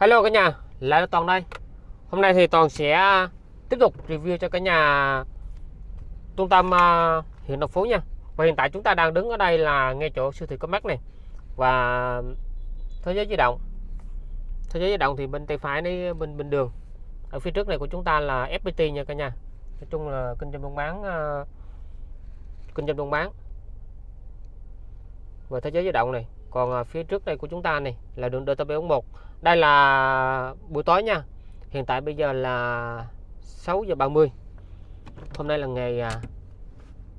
Hello cả nhà, lại là Toàn đây. Hôm nay thì Toàn sẽ à, tiếp tục review cho cả nhà trung tâm à, huyện Đồng Phú nha. Và hiện tại chúng ta đang đứng ở đây là ngay chỗ siêu thị Comac này và thế giới di động. Thế giới di động thì bên tay phải này bên bên đường. Ở phía trước này của chúng ta là FPT nha cả nhà. Nói chung là kinh doanh buôn bán à, kinh doanh buôn bán và thế giới di động này còn phía trước đây của chúng ta này là đường DT741 đây là buổi tối nha. Hiện tại bây giờ là 6 giờ 30 hôm nay là ngày à,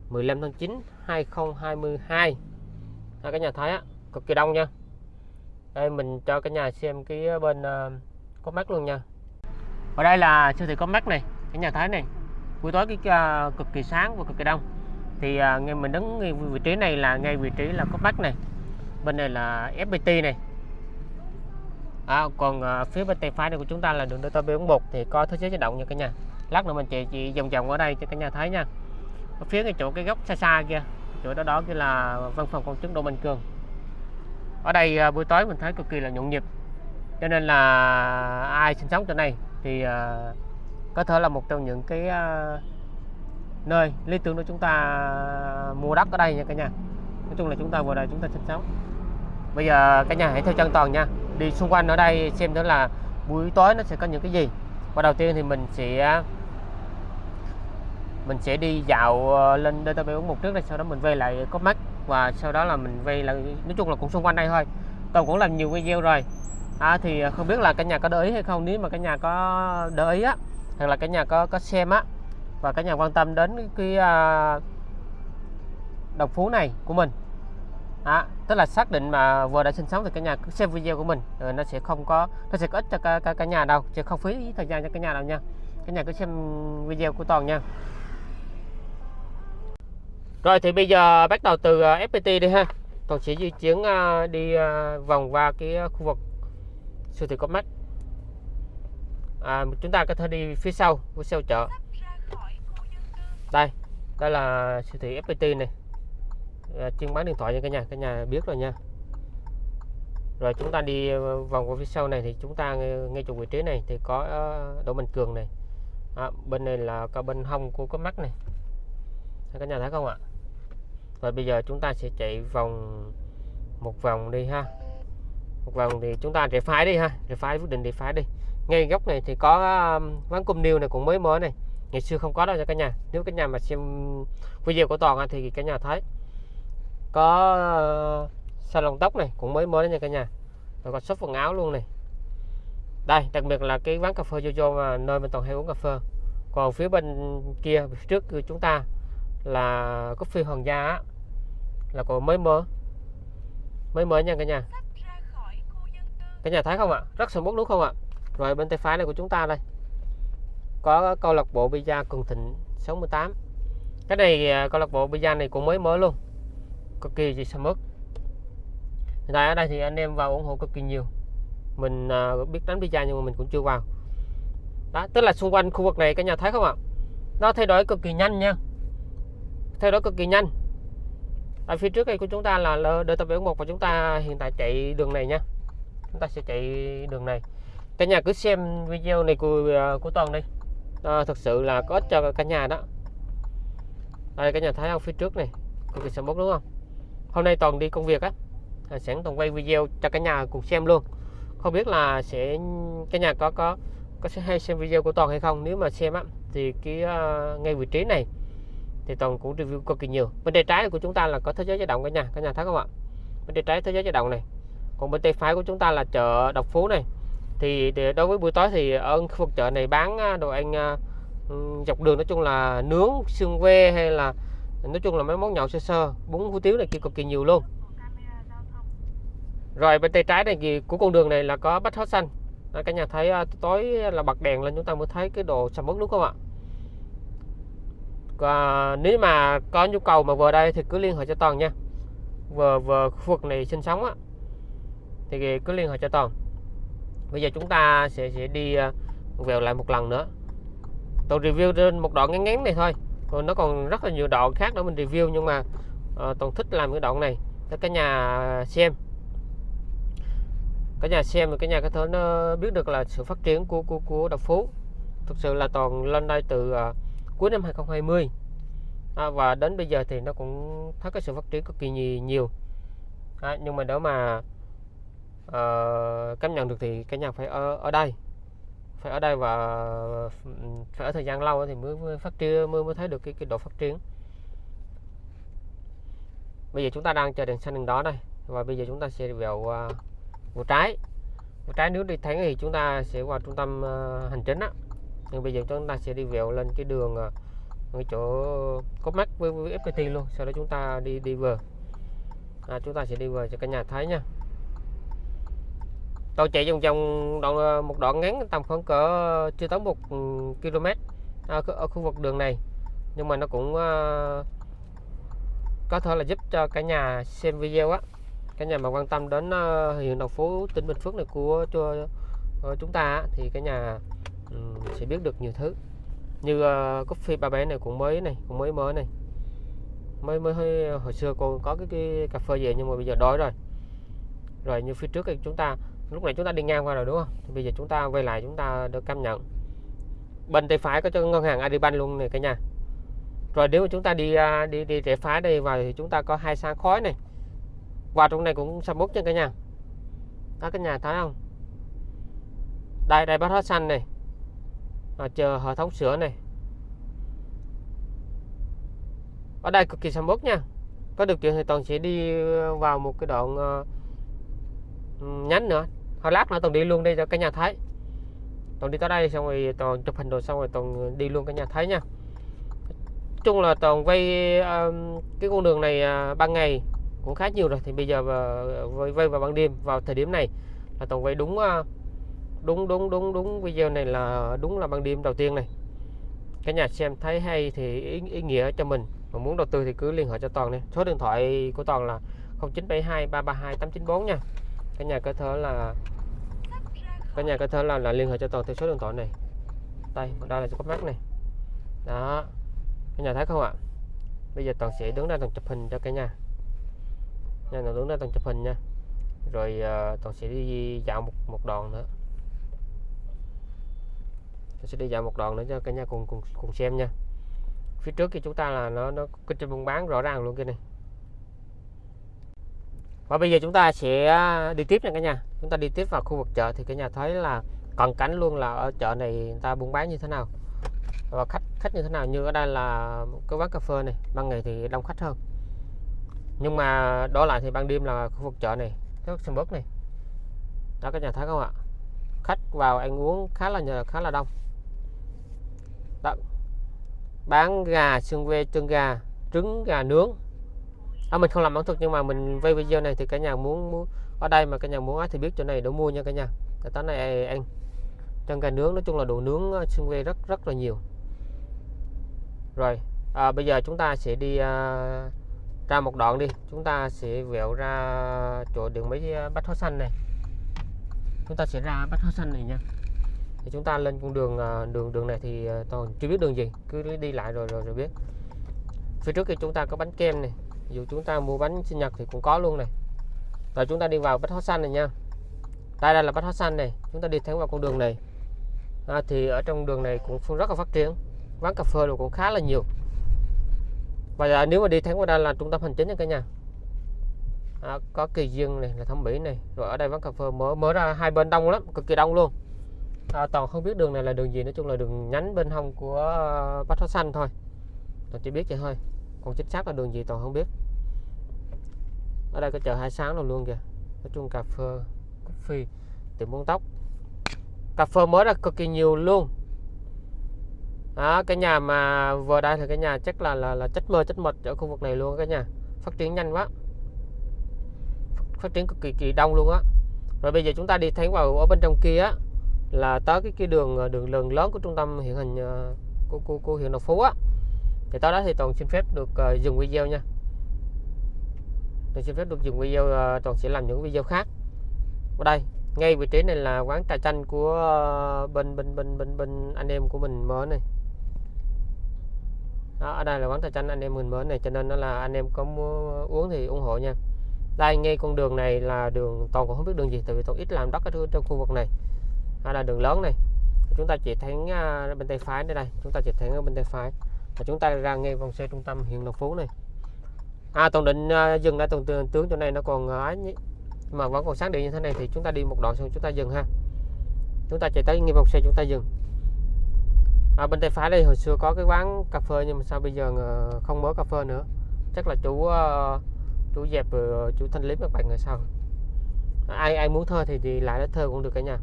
15 tháng 9 2022 à, cái nhà thấy á cực kỳ đông nha. Đây mình cho cả nhà xem cái bên uh, có mắt luôn nha. Ở đây là siêu thị có mắt này cái nhà thấy này. Buổi tối cái uh, cực kỳ sáng và cực kỳ đông. Thì uh, ngay mình đứng ngay vị trí này là ngay vị trí là có mắt này. Bên này là FPT này à, còn à, phía bên tay phải này của chúng ta là đường DT B41 thì có thế giới di động nha cả nhà. Lát nữa mình chị chị vòng vòng ở đây cho cả nhà thấy nha. Ở phía cái chỗ cái góc xa xa kia chỗ đó đó kia là văn phòng công chứng Đỗ Minh Cường. Ở đây à, buổi tối mình thấy cực kỳ là nhộn nhịp. Cho nên là ai sinh sống chỗ này thì à, có thể là một trong những cái à, nơi lý tưởng của chúng ta mua đất ở đây nha cả nhà. Nói chung là chúng ta vừa đây chúng ta sinh sống. Bây giờ cả nhà hãy theo chân toàn nha đi xung quanh ở đây xem đó là buổi tối nó sẽ có những cái gì. Và đầu tiên thì mình sẽ mình sẽ đi dạo ờ, lên DTB một trước đây sau đó mình về lại có mắt và sau đó là mình về lại nói chung là cũng xung quanh đây thôi. Toàn cũng làm nhiều video rồi. À, thì ờ, không biết là cả nhà có để ý hay không nếu mà cả nhà có để ý á hoặc là cả nhà có có xem á và cả nhà quan tâm đến cái, cái à, uh, đồng phú này của mình à, tức là xác định mà vừa đã sinh sống thì cả nhà cứ xem video của mình rồi nó sẽ không có nó sẽ có ích cho cả, cả, cả nhà đâu sẽ không phí thời gian cho cả nhà đâu nha. Cả nhà cứ xem video của toàn nha. Rồi thì bây giờ bắt đầu từ ờ, FPT đi ha. Toàn sẽ di chuyển ờ, đi ờ, vòng qua cái khu vực siêu thị Comac à, chúng ta có thể đi phía sau phía sau chợ. Đây đây là siêu thị FPT này Ờ, chuyên bán điện thoại nha cả nhà cả nhà biết rồi nha. Rồi chúng ta đi ờ, vòng qua phía sau này thì chúng ta ngay chỗ vị trí này thì có ờ, Đỗ Minh Cường này. À, bên này là cả bên hông của có mắt này. Cả nhà thấy không ạ? Và bây giờ chúng ta sẽ chạy vòng một vòng đi ha. Một vòng thì chúng ta rẽ phái đi ha rẽ phái quyết định rẽ phái đi. Ngay góc này thì có quán cung niêu này cũng mới mới này. Ngày xưa không có đâu cho cả nhà. Nếu cả nhà mà xem video của toàn thì cả nhà thấy có uh, salon tóc này cũng mới mới nha cả nhà. Rồi có shop quần áo luôn này. Đây đặc biệt là cái quán cà phê Jojo mà nơi mình toàn hay uống cà phê. Còn phía bên kia trước chúng ta là coffee hoàng gia á, là còn mới mới mới mới nha cả nhà. Cả nhà thấy không ạ? Rất sầm mốt đúng không ạ? Rồi bên tay phải này của chúng ta đây. Có câu lạc bộ pizza cường thịnh 68 cái này à, câu lạc bộ pizza này cũng mới mới luôn cực kỳ gì sầm ớt hiện tại ở đây thì anh em vào ủng hộ cực kỳ nhiều. Mình uh, biết đánh pizza nhưng mà mình cũng chưa vào. Đó tức là xung quanh khu vực này các nhà thấy không ạ? Nó thay đổi cực kỳ nhanh nha. Thay đổi cực kỳ nhanh. Ở phía trước đây của chúng ta là DT71 và chúng ta hiện tại chạy đường này nha. Chúng ta sẽ chạy đường này. Cả nhà cứ xem video này của à, của toàn đi. À, thực sự là có ích cho cả nhà đó. Đây cả nhà thấy không? Phía trước này cực kỳ sầm bốc đúng không? Hôm nay toàn đi công việc á à, sẵn toàn quay video cho cả nhà cùng xem luôn. Không biết là sẽ cả nhà có có có sẽ hay xem video của toàn hay không? Nếu mà xem á thì cái uh, ngay vị trí này thì toàn cũng review cực kỳ nhiều. Bên tay trái của chúng ta là có thế giới di động cả nhà cả nhà thấy không ạ? Bên tay trái thế giới di động này. Còn bên tay phải của chúng ta là chợ độc phú này. Thì đối với buổi tối thì ở khu vực chợ này bán à, đồ ăn uh, dọc đường nói chung là nướng xương que hay là nói chung là mấy món nhậu sơ sơ bún hủ tiếu này kia cực kỳ nhiều luôn. Rồi bên tay trái này thì của con đường này là có bách hóa xanh. Đó, cả nhà thấy à, tối là bật đèn lên chúng ta mới thấy cái đồ sầm uất đúng không ạ? Và nếu mà có nhu cầu mà vừa đây thì cứ liên hệ cho toàn nha. Vừa vừa khu vực này sinh sống á thì cứ liên hệ cho toàn. Bây giờ chúng ta sẽ sẽ đi à, vèo lại một lần nữa. Tôi review trên một đoạn ngắn ngắn này thôi còn nó còn rất là nhiều đoạn khác nữa mình review nhưng mà uh, toàn thích làm cái đoạn này. Cho cả nhà xem. Cả nhà xem cái nhà có thể nó biết được là sự phát triển của của của đập phú. Thực sự là toàn lên đây từ uh, cuối năm 2020 à, và đến bây giờ thì nó cũng thấy cái sự phát triển cực kỳ nhiều. À, nhưng mà đó mà uh, cảm nhận được thì cái nhà phải ở ở đây phải ở đây và phải ở thời gian lâu thì mới, phát triển mới mới thấy được cái, cái độ phát triển. Bây giờ chúng ta đang chờ đèn xanh đèn đó đây và bây giờ chúng ta sẽ vào à, uh, vào trái. Vào trái nếu đi thẳng thì chúng ta sẽ vào trung tâm uh, hành chính á. Nhưng bây giờ chúng ta sẽ đi vào lên cái đường uh, cái chỗ có mắt với, với FPT luôn. Sau đó chúng ta đi đi vừa à, chúng ta sẽ đi vừa cho cả nhà thấy nha tôi chạy vòng vòng đoạn ờ, một đoạn ngắn tầm khoảng cỡ ờ, chưa tới một ừ, km à, ở khu vực đường này. Nhưng mà nó cũng uh, có thể là giúp cho cả nhà xem video á. Cả nhà mà quan tâm đến uh, huyện đồng phú tỉnh bình phước này của cho uh, chúng ta thì cả nhà um, sẽ biết được nhiều thứ. Như uh, coffee ba bé này cũng mới này cũng mới mới này. Mới mới hơi hồi xưa còn có cái, cái cà phê về nhưng mà bây giờ đói rồi. Rồi như phía trước thì chúng ta lúc này chúng ta đi ngang qua rồi đúng không? Thì bây giờ chúng ta quay lại chúng ta được cảm nhận. Bên tay phải có cho ngân hàng Adibank luôn này cả nhà. Rồi nếu mà chúng ta đi à, đi đi rẽ phá đây vào thì chúng ta có hai sáng khói này. Và trong này cũng sầm mút nha cả nhà. Đó cả nhà thấy không? Đây đây bát hóa xanh này. À, chờ hệ thống sữa này. Ở đây cực kỳ sầm mút nha. Có được chuyện thì toàn sẽ đi vào một cái đoạn uh, nhánh nữa thôi lát nữa toàn đi luôn đây cho cả nhà thấy toàn đi tới đây xong rồi toàn chụp hình rồi xong rồi toàn đi luôn cả nhà thấy nha. Chung là toàn quay um, cái con đường này uh, ban ngày cũng khá nhiều rồi. Thì bây giờ ờ, uh, vây vào ban đêm vào thời điểm này là toàn quay đúng uh, đúng đúng đúng đúng video này là đúng là ban đêm đầu tiên này. Cả nhà xem thấy hay thì ý, ý nghĩa cho mình. Mà muốn đầu tư thì cứ liên hệ cho toàn này số điện thoại của toàn là 0972 332 894 nha cái nhà có thể là cái nhà có thể là, là liên hệ cho toàn theo số điện thoại này. Đây đây là có mắt này. Đó. Cái nhà thấy không ạ? Bây giờ toàn sẽ đứng ra toàn chụp hình cho cả nhà. Nhà nào đứng ra toàn chụp hình nha. Rồi uh, toàn sẽ đi dạo một một đoạn nữa. Tôi sẽ đi dạo một đoạn nữa cho cả nhà cùng cùng cùng xem nha. Phía trước thì chúng ta là nó nó kinh doanh buôn bán rõ ràng luôn kia này và bây giờ chúng ta sẽ à, đi tiếp nha cả nhà. Chúng ta đi tiếp vào khu vực chợ thì cả nhà thấy là cận cảnh luôn là ở chợ này người ta buôn bán như thế nào. Và khách khách như thế nào? Như ở đây là cái quán cà phê này, ban ngày thì đông khách hơn. Nhưng mà đó lại thì ban đêm là khu vực chợ này, cái sầm bớt này. Đó, cả nhà thấy không ạ? Khách vào ăn uống khá là nhờ, khá là đông. Đó. bán gà, xương quê chân gà, trứng gà nướng à, mình không làm ẩm thực nhưng mà mình quay video này thì cả nhà muốn, muốn ở đây mà cả nhà muốn thì biết chỗ này đủ mua nha cả nhà. Cái tới này ăn. Chân gà nướng nói chung là đồ nướng ờ, xương quê rất rất là nhiều. Rồi à, bây giờ chúng ta sẽ đi à, ra một đoạn đi. Chúng ta sẽ vẹo ra chỗ đường mấy à, bách hóa xanh này. Chúng ta sẽ ra bách hóa xanh này nha. Thì chúng ta lên con đường ờ, đường đường này thì ờ, toàn chưa biết đường gì cứ đi lại rồi rồi rồi biết. Phía trước thì chúng ta có bánh kem này dù chúng ta mua bánh sinh nhật thì cũng có luôn này. Rồi chúng ta đi vào bách hóa xanh này nha. Đây đây là bách hóa xanh này chúng ta đi thẳng vào con đường này. À, thì ở trong đường này cũng rất là phát triển quán cà phê cũng khá là nhiều. Và nếu mà đi thẳng qua đây là trung tâm hành chính nha cả nhà. À, có kỳ dương này là thẩm mỹ này rồi ở đây quán cà phê mở mở ra hai bên đông lắm cực kỳ đông luôn. À, toàn không biết đường này là đường gì nói chung là đường nhánh bên hông của ờ, bách hóa xanh thôi. Toàn chỉ biết vậy thôi còn chính xác là đường gì toàn không biết. Ở đây có chợ hai sáng rồi luôn kìa. Nói chung cà phê coffee tiệm buôn tóc. Cà phê mới là cực kỳ nhiều luôn. Đó, cái nhà mà vừa đây thì cái nhà chắc là là là chất mơ chất mật ở khu vực này luôn cái nhà. Phát triển nhanh quá. Phát triển cực kỳ kỳ đông luôn á. Rồi bây giờ chúng ta đi thấy vào ở bên trong kia á là tới cái cái đường đường lớn lớn của trung tâm hiện hành ờ, của, của, của huyện Đồng Phú á thì tới đó thì toàn xin phép được uh, dừng video nha. Toàn xin phép được dừng video uh, toàn sẽ làm những video khác. Ở đây ngay vị trí này là quán trà chanh của uh, bên bên bên bên bên anh em của mình mở này. Đó, ở đây là quán trà chanh anh em mình mới này cho nên nó là anh em có mua uống thì ủng hộ nha. Đây ngay con đường này là đường toàn cũng không biết đường gì tại vì toàn ít làm đất ở trong khu vực này. Đó là đường lớn này. Chúng ta chỉ thấy uh, bên tay phải đây đây chúng ta chỉ thấy ở bên tay phải và chúng ta ra ngay vòng xe trung tâm huyện Lộc Phú này. À toàn định uh, dừng lại tuần tướng, tướng chỗ này nó còn uh, mà vẫn còn sáng điện như thế này thì chúng ta đi một đoạn xong chúng ta dừng ha. Chúng ta chạy tới ngay vòng xe chúng ta dừng. À, bên tay phải đây hồi xưa có cái quán cà phê nhưng mà sao bây giờ ờ, không mở cà phê nữa. Chắc là chủ ờ, uh, chú dẹp ờ, chú thanh lý các bạn người sau. ai ai muốn thơ thì thì lại đó thơ cũng được cả nhà.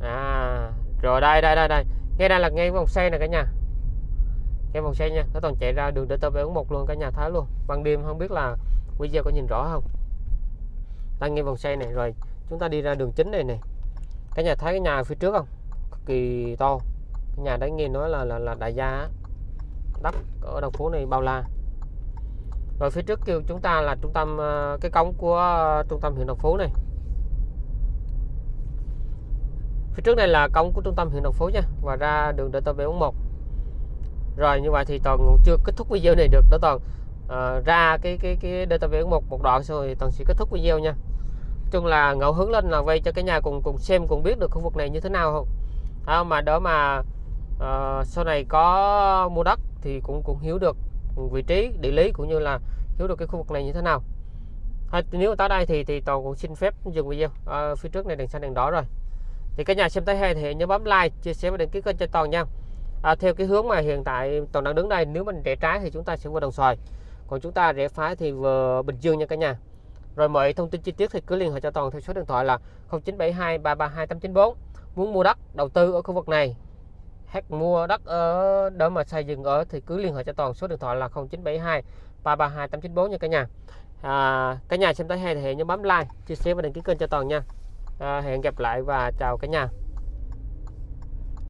À rồi đây đây đây đây ngay đây là ngay vòng xe này cả nhà. Ngay vòng xe nha nó toàn chạy ra đường để tb một luôn cả nhà thấy luôn. Ban đêm không biết là video có nhìn rõ không. Ta ngay vòng xe này rồi chúng ta đi ra đường chính này này cả nhà thấy cái nhà phía trước không? Cực kỳ to. Cái nhà đấy nghe nói là là, là đại gia đất ở đầu phố này bao la. Rồi phía trước kêu chúng ta là trung tâm ờ, cái cống của ờ, trung tâm huyện đồng phú này phía trước này là cổng của trung tâm huyện đồng phú nha và ra đường DT741 rồi như vậy thì toàn chưa kết thúc video này được đó toàn. Uh, ra cái cái cái DT741 một một đoạn rồi toàn sẽ kết thúc video nha. Chung là ngẫu hứng lên là vay cho cái nhà cùng cùng xem cùng biết được khu vực này như thế nào. Không à, mà đỡ mà uh, sau này có mua đất thì cũng cũng hiểu được vị trí địa lý cũng như là hiểu được cái khu vực này như thế nào. À, nếu tới đây thì thì toàn cũng xin phép dừng video. À, phía trước này đèn xanh đèn đỏ rồi thì các nhà xem thấy hay thì nhớ bấm like chia sẻ và đăng ký kênh cho toàn nha. À, theo cái hướng mà hiện tại toàn đang đứng đây nếu mình rẽ trái thì chúng ta sẽ qua đồng xoài. Còn chúng ta rẽ phải thì vừa bình dương nha cả nhà. Rồi mọi thông tin chi tiết thì cứ liên hệ cho toàn theo số điện thoại là 0972 332 894 muốn mua đất đầu tư ở khu vực này hay mua đất ở đó mà xây dựng ở thì cứ liên hệ cho toàn số điện thoại là 0972 332 894 nha cả nhà. À, cả nhà xem thấy hay thì nhớ bấm like chia sẻ và đăng ký kênh cho toàn nha à, hẹn gặp lại và chào cả nhà.